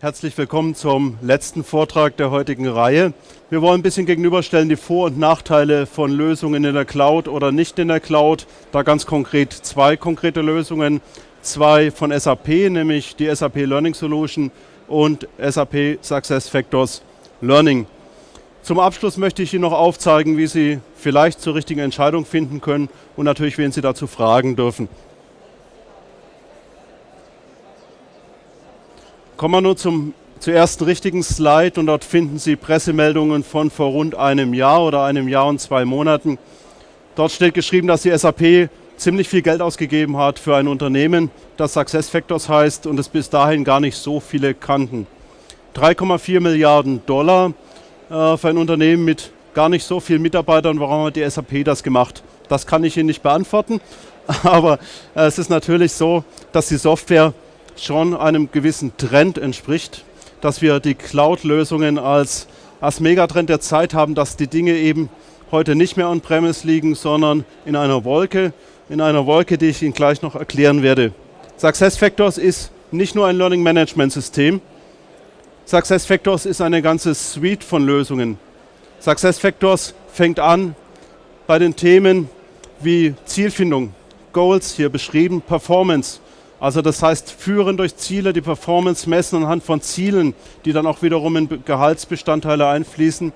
Herzlich willkommen zum letzten Vortrag der heutigen Reihe. Wir wollen ein bisschen gegenüberstellen die Vor- und Nachteile von Lösungen in der Cloud oder nicht in der Cloud. Da ganz konkret zwei konkrete Lösungen. Zwei von SAP, nämlich die SAP Learning Solution und SAP SuccessFactors Learning. Zum Abschluss möchte ich Ihnen noch aufzeigen, wie Sie vielleicht zur richtigen Entscheidung finden können und natürlich, wen Sie dazu fragen dürfen. Kommen wir nun zum, zum ersten richtigen Slide und dort finden Sie Pressemeldungen von vor rund einem Jahr oder einem Jahr und zwei Monaten. Dort steht geschrieben, dass die SAP ziemlich viel Geld ausgegeben hat für ein Unternehmen, das SuccessFactors heißt und es bis dahin gar nicht so viele kannten. 3,4 Milliarden Dollar äh, für ein Unternehmen mit gar nicht so vielen Mitarbeitern. Warum hat die SAP das gemacht? Das kann ich Ihnen nicht beantworten, aber äh, es ist natürlich so, dass die Software schon einem gewissen Trend entspricht, dass wir die Cloud-Lösungen als, als Megatrend der Zeit haben, dass die Dinge eben heute nicht mehr on-premise liegen, sondern in einer Wolke, in einer Wolke, die ich Ihnen gleich noch erklären werde. SuccessFactors ist nicht nur ein Learning Management System, SuccessFactors ist eine ganze Suite von Lösungen. SuccessFactors fängt an bei den Themen wie Zielfindung, Goals hier beschrieben, Performance, also das heißt, führen durch Ziele, die Performance messen anhand von Zielen, die dann auch wiederum in Gehaltsbestandteile einfließen.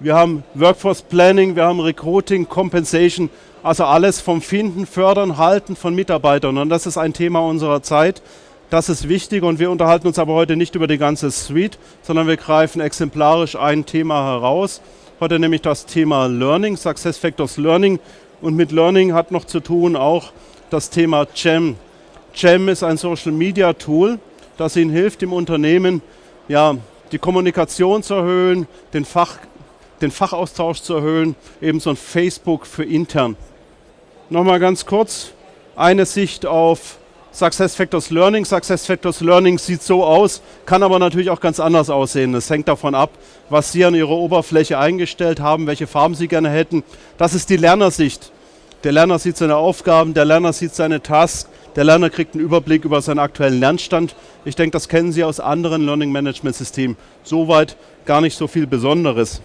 Wir haben Workforce Planning, wir haben Recruiting, Compensation, also alles vom Finden, Fördern, Halten von Mitarbeitern. Und das ist ein Thema unserer Zeit. Das ist wichtig und wir unterhalten uns aber heute nicht über die ganze Suite, sondern wir greifen exemplarisch ein Thema heraus. Heute nämlich das Thema Learning, SuccessFactors Learning. Und mit Learning hat noch zu tun auch das Thema GEM, Jam ist ein Social Media Tool, das Ihnen hilft, im Unternehmen ja, die Kommunikation zu erhöhen, den, Fach, den Fachaustausch zu erhöhen, ebenso ein Facebook für intern. Nochmal ganz kurz eine Sicht auf SuccessFactors Learning. SuccessFactors Learning sieht so aus, kann aber natürlich auch ganz anders aussehen. Es hängt davon ab, was Sie an Ihrer Oberfläche eingestellt haben, welche Farben Sie gerne hätten. Das ist die Lernersicht. Der Lerner sieht seine Aufgaben, der Lerner sieht seine Tasks, der Lerner kriegt einen Überblick über seinen aktuellen Lernstand. Ich denke, das kennen Sie aus anderen Learning Management Systemen. Soweit gar nicht so viel Besonderes.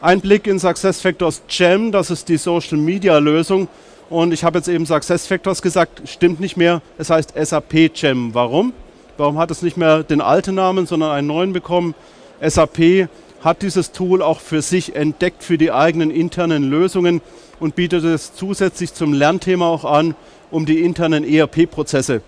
Ein Blick in SuccessFactors Gem, das ist die Social Media Lösung. Und ich habe jetzt eben SuccessFactors gesagt, stimmt nicht mehr. Es heißt SAP Gem. Warum? Warum hat es nicht mehr den alten Namen, sondern einen neuen bekommen? SAP hat dieses Tool auch für sich entdeckt, für die eigenen internen Lösungen und bietet es zusätzlich zum Lernthema auch an, um die internen ERP-Prozesse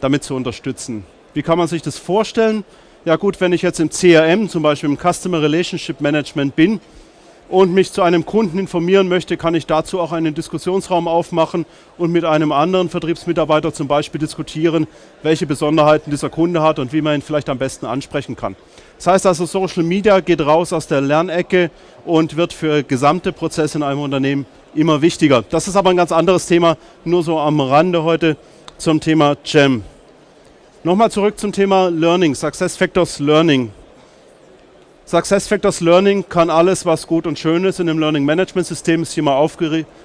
damit zu unterstützen. Wie kann man sich das vorstellen? Ja gut, wenn ich jetzt im CRM, zum Beispiel im Customer Relationship Management bin und mich zu einem Kunden informieren möchte, kann ich dazu auch einen Diskussionsraum aufmachen und mit einem anderen Vertriebsmitarbeiter zum Beispiel diskutieren, welche Besonderheiten dieser Kunde hat und wie man ihn vielleicht am besten ansprechen kann. Das heißt also, Social Media geht raus aus der Lernecke und wird für gesamte Prozesse in einem Unternehmen immer wichtiger. Das ist aber ein ganz anderes Thema, nur so am Rande heute zum Thema Jam. Nochmal zurück zum Thema Learning, SuccessFactors Learning. SuccessFactors Learning kann alles, was gut und schön ist in dem Learning Management System, ist hier mal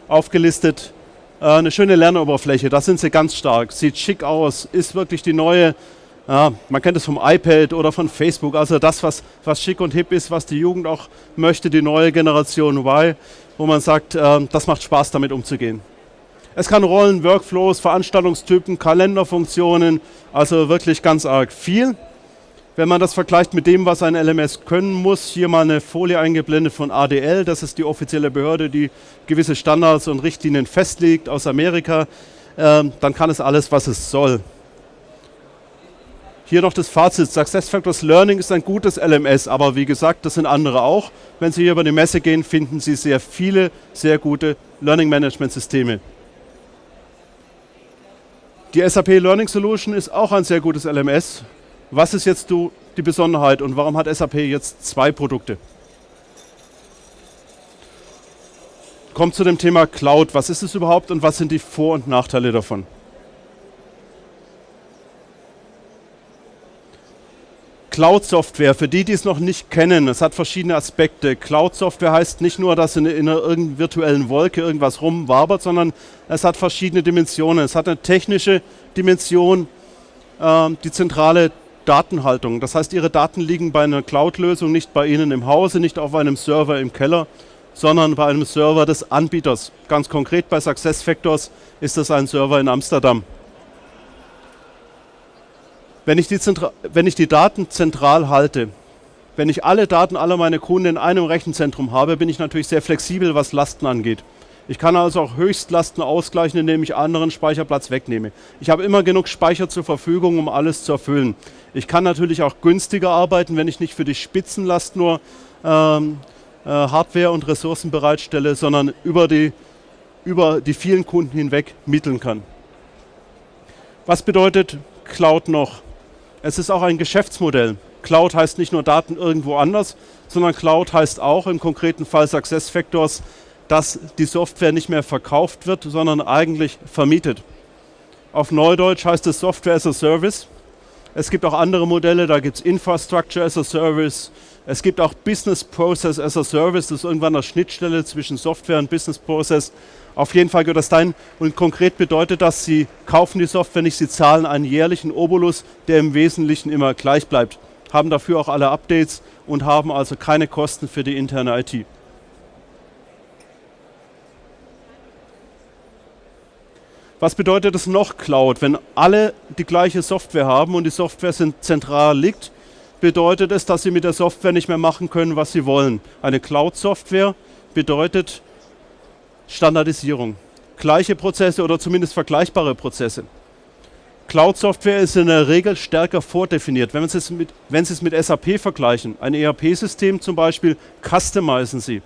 aufgelistet. Äh, eine schöne Lernoberfläche, da sind sie ganz stark, sieht schick aus, ist wirklich die neue ja, man kennt es vom iPad oder von Facebook, also das, was, was schick und hip ist, was die Jugend auch möchte, die neue Generation Y, wo man sagt, äh, das macht Spaß, damit umzugehen. Es kann Rollen, Workflows, Veranstaltungstypen, Kalenderfunktionen, also wirklich ganz arg viel. Wenn man das vergleicht mit dem, was ein LMS können muss, hier mal eine Folie eingeblendet von ADL, das ist die offizielle Behörde, die gewisse Standards und Richtlinien festlegt aus Amerika, äh, dann kann es alles, was es soll. Hier noch das Fazit. SuccessFactors Learning ist ein gutes LMS, aber wie gesagt, das sind andere auch. Wenn Sie hier über die Messe gehen, finden Sie sehr viele, sehr gute Learning Management Systeme. Die SAP Learning Solution ist auch ein sehr gutes LMS. Was ist jetzt die Besonderheit und warum hat SAP jetzt zwei Produkte? Kommt zu dem Thema Cloud. Was ist es überhaupt und was sind die Vor- und Nachteile davon? Cloud-Software, für die, die es noch nicht kennen, es hat verschiedene Aspekte. Cloud-Software heißt nicht nur, dass in, in einer virtuellen Wolke irgendwas rumwabert, sondern es hat verschiedene Dimensionen. Es hat eine technische Dimension, äh, die zentrale Datenhaltung. Das heißt, Ihre Daten liegen bei einer Cloud-Lösung nicht bei Ihnen im Hause, nicht auf einem Server im Keller, sondern bei einem Server des Anbieters. Ganz konkret bei SuccessFactors ist das ein Server in Amsterdam. Wenn ich, die wenn ich die Daten zentral halte, wenn ich alle Daten aller meiner Kunden in einem Rechenzentrum habe, bin ich natürlich sehr flexibel, was Lasten angeht. Ich kann also auch Höchstlasten ausgleichen, indem ich anderen Speicherplatz wegnehme. Ich habe immer genug Speicher zur Verfügung, um alles zu erfüllen. Ich kann natürlich auch günstiger arbeiten, wenn ich nicht für die Spitzenlast nur ähm, äh, Hardware und Ressourcen bereitstelle, sondern über die, über die vielen Kunden hinweg mitteln kann. Was bedeutet Cloud noch? Es ist auch ein Geschäftsmodell. Cloud heißt nicht nur Daten irgendwo anders, sondern Cloud heißt auch im konkreten Fall SuccessFactors, dass die Software nicht mehr verkauft wird, sondern eigentlich vermietet. Auf Neudeutsch heißt es Software as a Service. Es gibt auch andere Modelle, da gibt es Infrastructure as a Service. Es gibt auch Business Process as a Service, das ist irgendwann eine Schnittstelle zwischen Software und Business Process. Auf jeden Fall gehört das dahin und konkret bedeutet das, Sie kaufen die Software nicht, Sie zahlen einen jährlichen Obolus, der im Wesentlichen immer gleich bleibt haben dafür auch alle Updates und haben also keine Kosten für die interne IT. Was bedeutet es noch Cloud? Wenn alle die gleiche Software haben und die Software zentral liegt, bedeutet es, dass sie mit der Software nicht mehr machen können, was sie wollen. Eine Cloud-Software bedeutet Standardisierung. Gleiche Prozesse oder zumindest vergleichbare Prozesse. Cloud-Software ist in der Regel stärker vordefiniert. Wenn, Sie mit, wenn Sie es mit SAP vergleichen, ein ERP-System zum Beispiel, customizen Sie.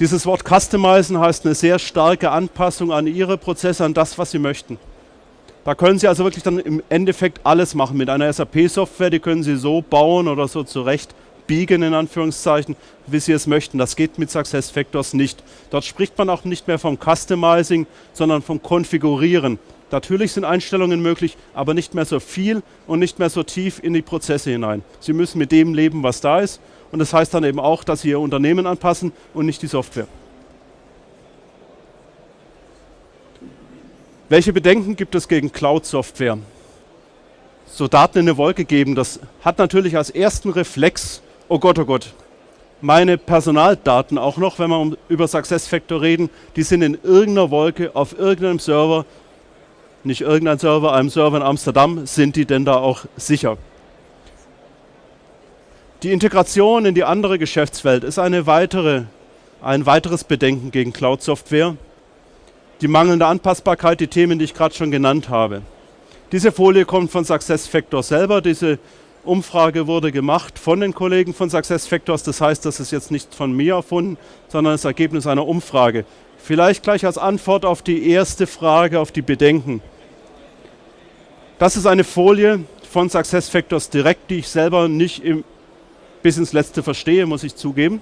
Dieses Wort customizen heißt eine sehr starke Anpassung an Ihre Prozesse, an das, was Sie möchten. Da können Sie also wirklich dann im Endeffekt alles machen. Mit einer SAP-Software, die können Sie so bauen oder so zurecht biegen, in Anführungszeichen, wie Sie es möchten. Das geht mit SuccessFactors nicht. Dort spricht man auch nicht mehr vom Customizing, sondern vom Konfigurieren. Natürlich sind Einstellungen möglich, aber nicht mehr so viel und nicht mehr so tief in die Prozesse hinein. Sie müssen mit dem leben, was da ist. Und das heißt dann eben auch, dass Sie Ihr Unternehmen anpassen und nicht die Software. Welche Bedenken gibt es gegen Cloud-Software? So Daten in eine Wolke geben, das hat natürlich als ersten Reflex, oh Gott, oh Gott, meine Personaldaten auch noch, wenn wir über SuccessFactor reden, die sind in irgendeiner Wolke auf irgendeinem Server nicht irgendein Server, einem Server in Amsterdam, sind die denn da auch sicher? Die Integration in die andere Geschäftswelt ist eine weitere, ein weiteres Bedenken gegen Cloud-Software. Die mangelnde Anpassbarkeit, die Themen, die ich gerade schon genannt habe. Diese Folie kommt von SuccessFactors selber. Diese Umfrage wurde gemacht von den Kollegen von SuccessFactors. Das heißt, das ist jetzt nicht von mir erfunden, sondern das Ergebnis einer Umfrage. Vielleicht gleich als Antwort auf die erste Frage, auf die Bedenken. Das ist eine Folie von SuccessFactors direkt, die ich selber nicht im, bis ins Letzte verstehe, muss ich zugeben.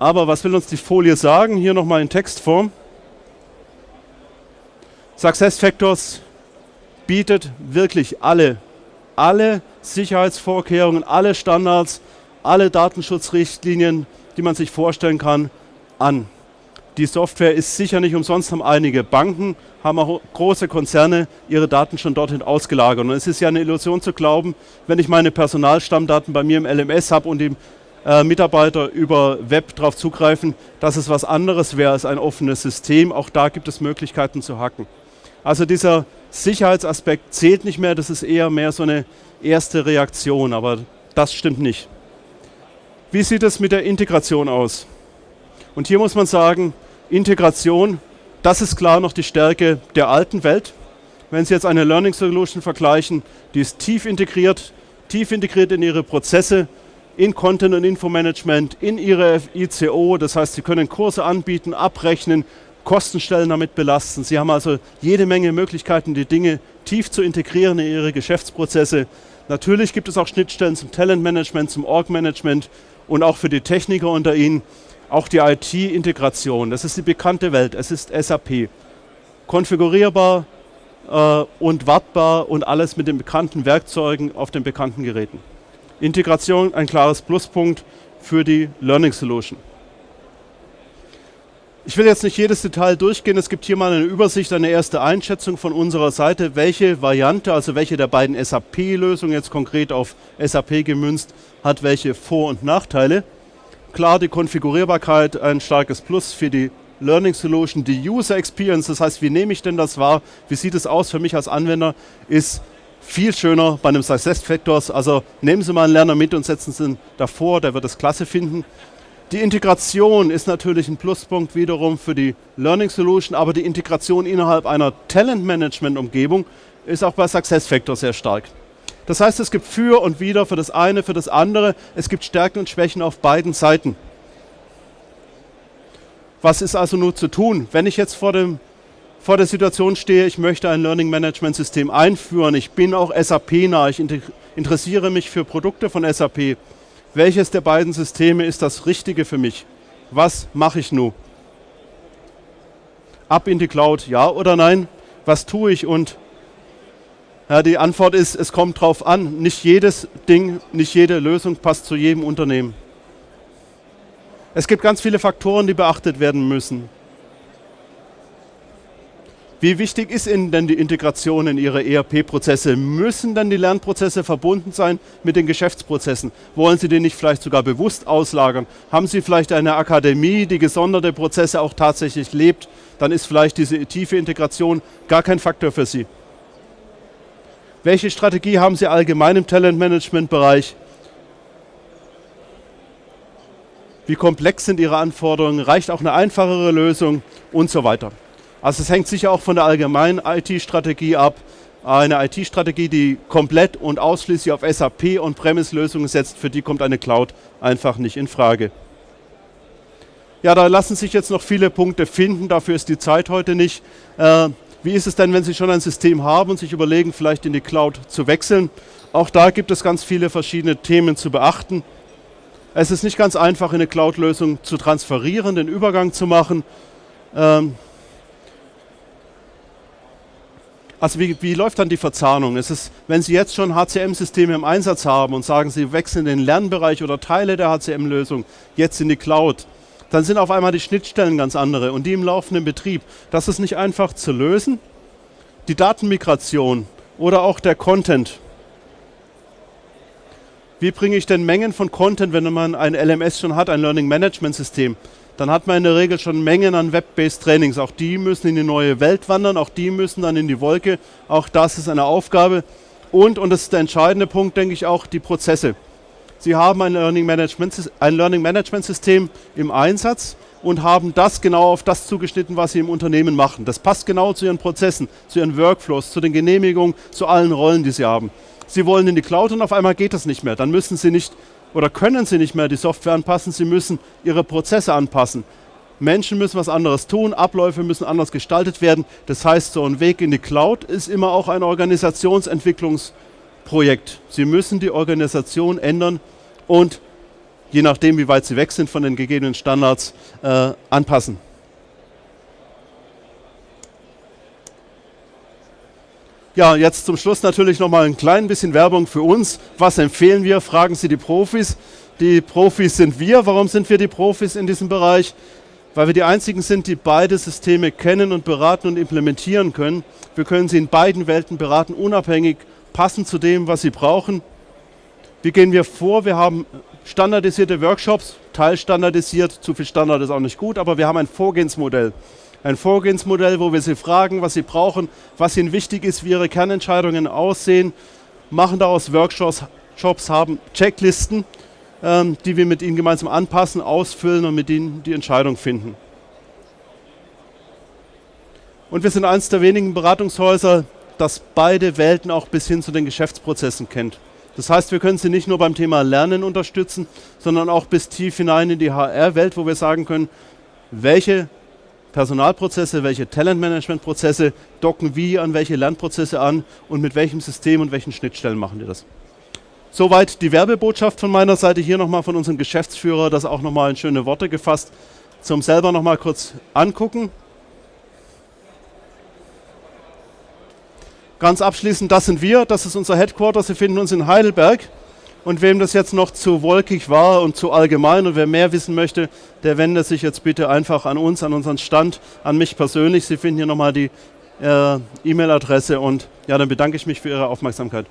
Aber was will uns die Folie sagen? Hier nochmal in Textform. SuccessFactors bietet wirklich alle, alle Sicherheitsvorkehrungen, alle Standards, alle Datenschutzrichtlinien, die man sich vorstellen kann, an. Die Software ist sicher nicht umsonst, haben einige Banken, haben auch große Konzerne ihre Daten schon dorthin ausgelagert. Und es ist ja eine Illusion zu glauben, wenn ich meine Personalstammdaten bei mir im LMS habe und die äh, Mitarbeiter über Web darauf zugreifen, dass es was anderes wäre als ein offenes System. Auch da gibt es Möglichkeiten zu hacken. Also dieser Sicherheitsaspekt zählt nicht mehr, das ist eher mehr so eine erste Reaktion, aber das stimmt nicht. Wie sieht es mit der Integration aus? Und hier muss man sagen, Integration, das ist klar noch die Stärke der alten Welt. Wenn Sie jetzt eine Learning Solution vergleichen, die ist tief integriert, tief integriert in Ihre Prozesse, in Content- und Infomanagement, in Ihre ICO. Das heißt, Sie können Kurse anbieten, abrechnen, Kostenstellen damit belasten. Sie haben also jede Menge Möglichkeiten, die Dinge tief zu integrieren in Ihre Geschäftsprozesse. Natürlich gibt es auch Schnittstellen zum Talentmanagement, zum Org-Management und auch für die Techniker unter Ihnen. Auch die IT-Integration, das ist die bekannte Welt, es ist SAP. Konfigurierbar äh, und wartbar und alles mit den bekannten Werkzeugen auf den bekannten Geräten. Integration ein klares Pluspunkt für die Learning Solution. Ich will jetzt nicht jedes Detail durchgehen. Es gibt hier mal eine Übersicht, eine erste Einschätzung von unserer Seite, welche Variante, also welche der beiden SAP-Lösungen jetzt konkret auf SAP gemünzt, hat welche Vor- und Nachteile. Klar, die Konfigurierbarkeit ein starkes Plus für die Learning Solution. Die User Experience, das heißt, wie nehme ich denn das wahr? Wie sieht es aus für mich als Anwender? Ist viel schöner bei einem Success Factors. Also nehmen Sie mal einen Lerner mit und setzen Sie ihn davor, der wird es klasse finden. Die Integration ist natürlich ein Pluspunkt wiederum für die Learning Solution, aber die Integration innerhalb einer Talent-Management-Umgebung ist auch bei SuccessFactors sehr stark. Das heißt, es gibt für und wieder für das eine, für das andere. Es gibt Stärken und Schwächen auf beiden Seiten. Was ist also nur zu tun? Wenn ich jetzt vor, dem, vor der Situation stehe, ich möchte ein Learning Management System einführen, ich bin auch SAP-nah, ich interessiere mich für Produkte von SAP, welches der beiden Systeme ist das Richtige für mich? Was mache ich nun? Ab in die Cloud, ja oder nein? Was tue ich? Und ja, die Antwort ist, es kommt drauf an. Nicht jedes Ding, nicht jede Lösung passt zu jedem Unternehmen. Es gibt ganz viele Faktoren, die beachtet werden müssen. Wie wichtig ist Ihnen denn die Integration in Ihre ERP-Prozesse? Müssen denn die Lernprozesse verbunden sein mit den Geschäftsprozessen? Wollen Sie die nicht vielleicht sogar bewusst auslagern? Haben Sie vielleicht eine Akademie, die gesonderte Prozesse auch tatsächlich lebt? Dann ist vielleicht diese tiefe Integration gar kein Faktor für Sie. Welche Strategie haben Sie allgemein im Talentmanagement-Bereich? Wie komplex sind Ihre Anforderungen? Reicht auch eine einfachere Lösung? Und so weiter. Also es hängt sicher auch von der allgemeinen IT-Strategie ab. Eine IT-Strategie, die komplett und ausschließlich auf SAP und Premise-Lösungen setzt, für die kommt eine Cloud einfach nicht in Frage. Ja, da lassen sich jetzt noch viele Punkte finden, dafür ist die Zeit heute nicht. Äh, wie ist es denn, wenn Sie schon ein System haben und sich überlegen, vielleicht in die Cloud zu wechseln? Auch da gibt es ganz viele verschiedene Themen zu beachten. Es ist nicht ganz einfach, in eine Cloud-Lösung zu transferieren, den Übergang zu machen. Ähm, Also wie, wie, läuft dann die Verzahnung? Es ist, wenn Sie jetzt schon HCM-Systeme im Einsatz haben und sagen, Sie wechseln den Lernbereich oder Teile der HCM-Lösung jetzt in die Cloud, dann sind auf einmal die Schnittstellen ganz andere und die im laufenden Betrieb. Das ist nicht einfach zu lösen. Die Datenmigration oder auch der Content. Wie bringe ich denn Mengen von Content, wenn man ein LMS schon hat, ein Learning Management System? Dann hat man in der Regel schon Mengen an Web-based Trainings. Auch die müssen in die neue Welt wandern, auch die müssen dann in die Wolke. Auch das ist eine Aufgabe. Und, und das ist der entscheidende Punkt, denke ich auch, die Prozesse. Sie haben ein Learning Management, ein Learning Management System im Einsatz und haben das genau auf das zugeschnitten, was Sie im Unternehmen machen. Das passt genau zu Ihren Prozessen, zu Ihren Workflows, zu den Genehmigungen, zu allen Rollen, die Sie haben. Sie wollen in die Cloud und auf einmal geht das nicht mehr. Dann müssen Sie nicht oder können sie nicht mehr die Software anpassen, sie müssen ihre Prozesse anpassen. Menschen müssen was anderes tun, Abläufe müssen anders gestaltet werden. Das heißt, so ein Weg in die Cloud ist immer auch ein Organisationsentwicklungsprojekt. Sie müssen die Organisation ändern und je nachdem, wie weit sie weg sind von den gegebenen Standards, äh, anpassen. Ja, jetzt zum Schluss natürlich noch mal ein klein bisschen Werbung für uns. Was empfehlen wir? Fragen Sie die Profis. Die Profis sind wir. Warum sind wir die Profis in diesem Bereich? Weil wir die einzigen sind, die beide Systeme kennen und beraten und implementieren können. Wir können sie in beiden Welten beraten, unabhängig, passend zu dem, was sie brauchen. Wie gehen wir vor? Wir haben standardisierte Workshops, teilstandardisiert. Zu viel Standard ist auch nicht gut, aber wir haben ein Vorgehensmodell ein Vorgehensmodell, wo wir sie fragen, was sie brauchen, was ihnen wichtig ist, wie ihre Kernentscheidungen aussehen, machen daraus Workshops, Jobs, haben Checklisten, ähm, die wir mit ihnen gemeinsam anpassen, ausfüllen und mit ihnen die Entscheidung finden. Und wir sind eines der wenigen Beratungshäuser, das beide Welten auch bis hin zu den Geschäftsprozessen kennt. Das heißt, wir können Sie nicht nur beim Thema Lernen unterstützen, sondern auch bis tief hinein in die HR-Welt, wo wir sagen können, welche Personalprozesse, welche Talentmanagementprozesse docken wie an welche Lernprozesse an und mit welchem System und welchen Schnittstellen machen die das. Soweit die Werbebotschaft von meiner Seite. Hier nochmal von unserem Geschäftsführer, das auch nochmal in schöne Worte gefasst. Zum selber nochmal kurz angucken. Ganz abschließend, das sind wir, das ist unser Headquarter. Sie finden uns in Heidelberg. Und wem das jetzt noch zu wolkig war und zu allgemein und wer mehr wissen möchte, der wendet sich jetzt bitte einfach an uns, an unseren Stand, an mich persönlich. Sie finden hier nochmal die äh, E-Mail-Adresse und ja, dann bedanke ich mich für Ihre Aufmerksamkeit.